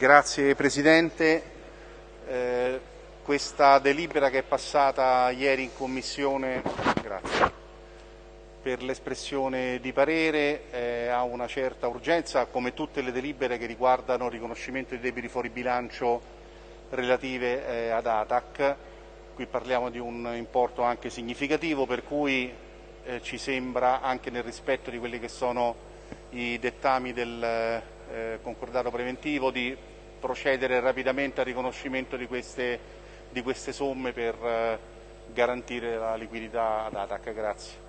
Grazie Presidente. Eh, questa delibera che è passata ieri in Commissione grazie, per l'espressione di parere eh, ha una certa urgenza, come tutte le delibere che riguardano il riconoscimento dei debiti fuori bilancio relative eh, ad ATAC. Qui parliamo di un importo anche significativo, per cui eh, ci sembra, anche nel rispetto di quelli che sono i dettami del eh, concordato preventivo, di procedere rapidamente al riconoscimento di queste, di queste somme per eh, garantire la liquidità ad ATAC. Grazie.